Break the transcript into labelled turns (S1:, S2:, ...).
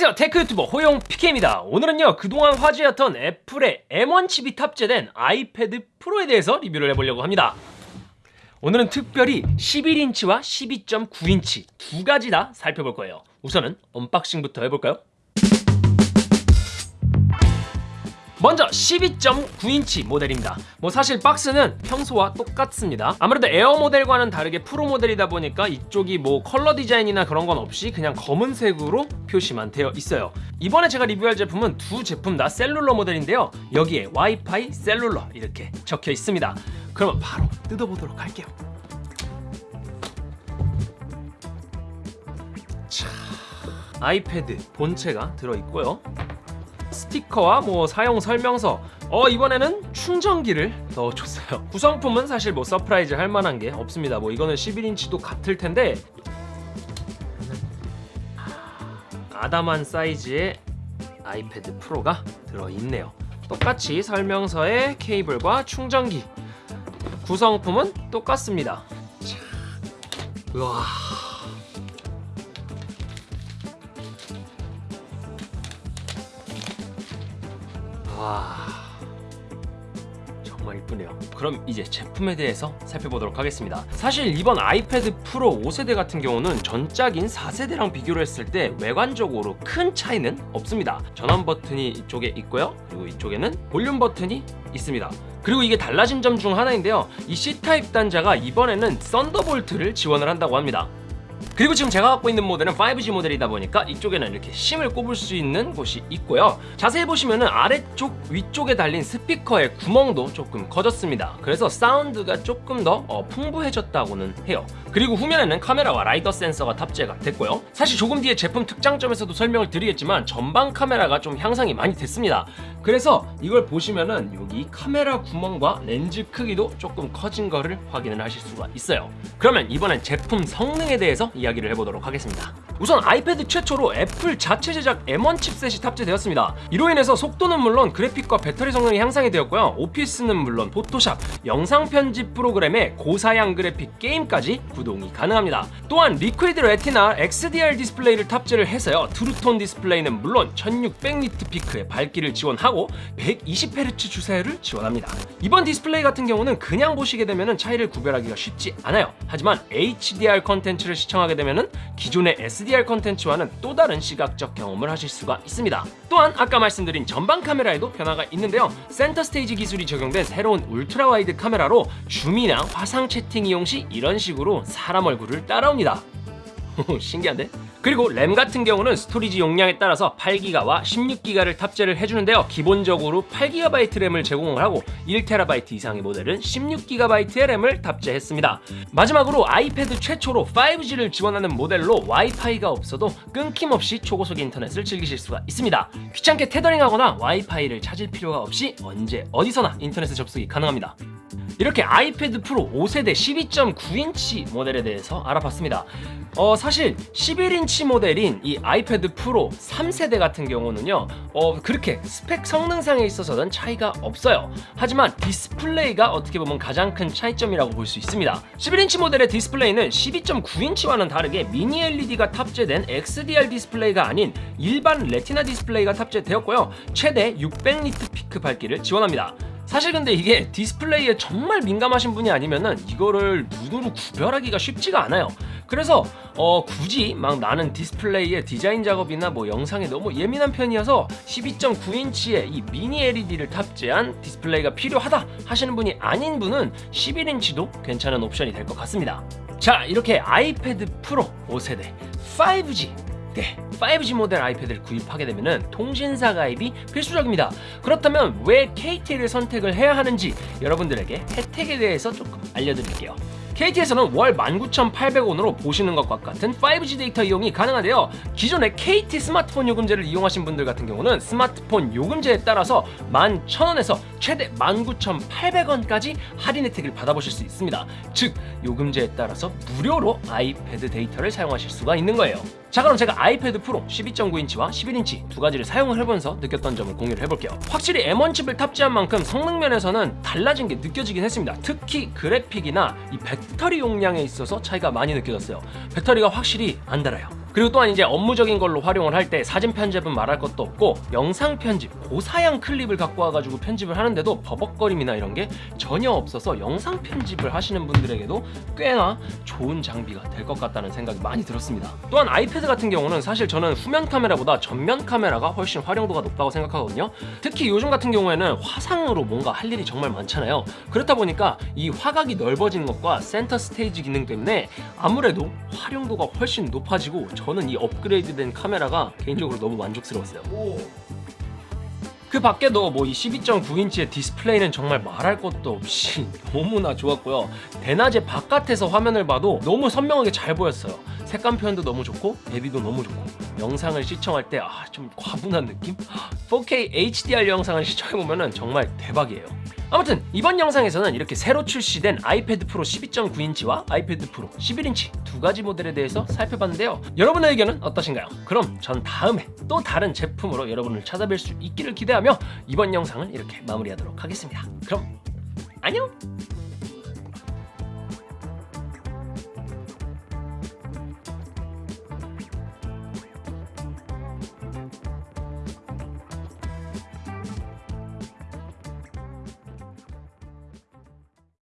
S1: 안녕하세요 tech YouTuber 호용 PK입니다. 오늘은요 그동안 화제였던 애플의 M1 칩이 탑재된 아이패드 프로에 대해서 리뷰를 해보려고 합니다. 오늘은 특별히 11인치와 12.9인치 두 가지 다 살펴볼 거예요. 우선은 unboxing부터 해볼까요? 먼저 12.9인치 모델입니다. 뭐 사실 박스는 평소와 똑같습니다. 아무래도 에어 모델과는 다르게 프로 모델이다 보니까 이쪽이 뭐 컬러 디자인이나 그런 건 없이 그냥 검은색으로 표시만 되어 있어요. 이번에 제가 리뷰할 제품은 두 제품 다 cellular 모델인데요. 여기에 와이파이 cellular 이렇게 적혀 있습니다. 그러면 바로 뜯어보도록 할게요. 자, 아이패드 본체가 들어있고요 스티커와 뭐 사용 설명서. 어 이번에는 충전기를 넣어줬어요. 구성품은 사실 뭐 surprise 할 만한 게 없습니다. 뭐 이거는 11인치도 같을 텐데. 아담한 사이즈의 아이패드 프로가 들어있네요. 똑같이 설명서에 케이블과 충전기. 구성품은 똑같습니다. 자, 우와 와 정말 이쁘네요. 그럼 이제 제품에 대해서 살펴보도록 하겠습니다. 사실 이번 아이패드 프로 5세대 같은 경우는 전작인 4세대랑 비교를 했을 때 외관적으로 큰 차이는 없습니다. 전원 버튼이 이쪽에 있고요. 그리고 이쪽에는 볼륨 버튼이 있습니다. 그리고 이게 달라진 점 중 하나인데요. 이 C type 단자가 이번에는 Thunderbolt를 지원을 한다고 합니다 그리고 지금 제가 갖고 있는 모델은 5G 모델이다 보니까 이쪽에는 이렇게 심을 꼽을 수 있는 곳이 있고요. 자세히 보시면 은 아래쪽 위쪽에 달린 스피커의 구멍도 조금 커졌습니다. 그래서 사운드가 조금 더 어, 풍부해졌다고는 해요. 그리고 후면에는 카메라와 라이더 센서가 탑재가 됐고요. 사실 조금 뒤에 제품 특장점에서도 설명을 드리겠지만 전방 카메라가 좀 향상이 많이 됐습니다. 그래서 이걸 보시면은 여기 카메라 구멍과 렌즈 크기도 조금 커진 거를 확인을 하실 수가 있어요. 그러면 이번엔 제품 성능에 대해서 이야기 를 해보도록 하겠습니다 우선 아이패드 최초로 애플 자체 제작 M1 칩셋이 탑재되었습니다. 이로 인해서 속도는 물론 그래픽과 배터리 성능이 향상이 되었고요. 오피스는 물론 포토샵, 영상 편집 프로그램에 고사양 그래픽 게임까지 구동이 가능합니다. 또한 Liquid Retina XDR 디스플레이를 탑재를 해서요. True Tone 디스플레이는 물론 1600니트 피크의 밝기를 지원하고 120Hz 주사율을 지원합니다. 이번 디스플레이 같은 경우는 그냥 보시게 되면 차이를 구별하기가 쉽지 않아요. 하지만 HDR 컨텐츠를 시청하게 되면 기존의 SDR 컨텐츠와는 또 다른 시각적 경험을 하실 수가 있습니다. 또한 아까 말씀드린 전방 카메라에도 변화가 있는데요. Center Stage 기술이 적용된 새로운 울트라 와이드 카메라로 줌이나 화상 채팅 이용 시 이런 식으로 사람 얼굴을 따라옵니다. 신기한데? 그리고 램 같은 경우는 스토리지 용량에 따라서 8기가와 16기가를 탑재를 해주는데요. 기본적으로 8GB 램을 제공을 하고 1TB 이상의 모델은 16GB의 램을 탑재했습니다. 마지막으로 아이패드 최초로 5G를 지원하는 모델로 와이파이가 없어도 끊김없이 초고속 인터넷을 즐기실 수가 있습니다. 귀찮게 테더링하거나 와이파이를 찾을 필요가 없이 언제 어디서나 인터넷에 접속이 가능합니다 이렇게 아이패드 프로 5세대 12.9인치 모델에 대해서 알아봤습니다. 어 사실 11인치 모델인 이 아이패드 프로 3세대 같은 경우는요 어 그렇게 스펙 성능상에 있어서는 차이가 없어요. 하지만 디스플레이가 어떻게 보면 가장 큰 차이점이라고 볼 수 있습니다. 11인치 모델의 디스플레이는 12.9인치와는 다르게 미니 LED가 탑재된 XDR 디스플레이가 아닌 일반 Retina 디스플레이가 탑재되었고요. 최대 600니트 피크 밝기를 지원합니다 사실 근데 이게 디스플레이에 정말 민감하신 분이 아니면은 이거를 눈으로 구별하기가 쉽지가 않아요. 그래서 어 굳이 막 나는 디스플레이의 디자인 작업이나 뭐 영상에 너무 예민한 편이어서 12.9인치의 이 미니 LED를 탑재한 디스플레이가 필요하다 하시는 분이 아닌 분은 11인치도 괜찮은 옵션이 될 것 같습니다. 자 이렇게 아이패드 프로 5세대 5G 네, 5G 모델 아이패드를 구입하게 되면 통신사 가입이 필수적입니다. 그렇다면 왜 KT를 선택을 해야 하는지 여러분들에게 혜택에 대해서 조금 알려드릴게요. KT에서는 월 19,800원으로 보시는 것과 같은 5G 데이터 이용이 가능한데요 기존의 KT 스마트폰 요금제를 이용하신 분들 같은 경우는 스마트폰 요금제에 따라서 11,000원에서 최대 19,800원까지 할인 혜택을 받아보실 수 있습니다 즉 요금제에 따라서 무료로 아이패드 데이터를 사용하실 수가 있는 거예요 자 그럼 제가 아이패드 프로 12.9인치와 11인치 두 가지를 사용을 해보면서 느꼈던 점을 공유를 해볼게요. 확실히 M1 칩을 탑재한 만큼 성능 면에서는 달라진 게 느껴지긴 했습니다. 특히 그래픽이나 이 배터리 용량에 있어서 차이가 많이 느껴졌어요. 배터리가 확실히 안 달아요 그리고 또한 이제 업무적인 걸로 활용을 할 때 사진 편집은 말할 것도 없고 영상 편집 고사양 클립을 갖고 와가지고 편집을 하는데도 버벅거림이나 이런 게 전혀 없어서 영상 편집을 하시는 분들에게도 꽤나 좋은 장비가 될 것 같다는 생각이 많이 들었습니다. 또한 아이패드 같은 경우는 사실 저는 후면 카메라보다 전면 카메라가 훨씬 활용도가 높다고 생각하거든요. 특히 요즘 같은 경우에는 화상으로 뭔가 할 일이 정말 많잖아요. 그렇다 보니까 이 화각이 넓어진 것과 센터 스테이지 기능 때문에 아무래도 활용도가 훨씬 높아지고 저는 이 업그레이드된 카메라가 개인적으로 너무 만족스러웠어요. 그 밖에도 뭐 이 12.9인치의 디스플레이는 정말 말할 것도 없이 너무나 좋았고요. 대낮에 바깥에서 화면을 봐도 너무 선명하게 잘 보였어요. 색감 표현도 너무 좋고 대비도 너무 좋고 영상을 시청할 때 아 좀 과분한 느낌? 4K HDR 영상을 시청해보면 정말 대박이에요. 아무튼 이번 영상에서는 이렇게 새로 출시된 아이패드 프로 12.9인치와 아이패드 프로 11인치 두 가지 모델에 대해서 살펴봤는데요. 여러분의 의견은 어떠신가요? 그럼 전 다음에 또 다른 제품으로 여러분을 찾아뵐 수 있기를 기대하며 이번 영상은 이렇게 마무리하도록 하겠습니다. 그럼 안녕!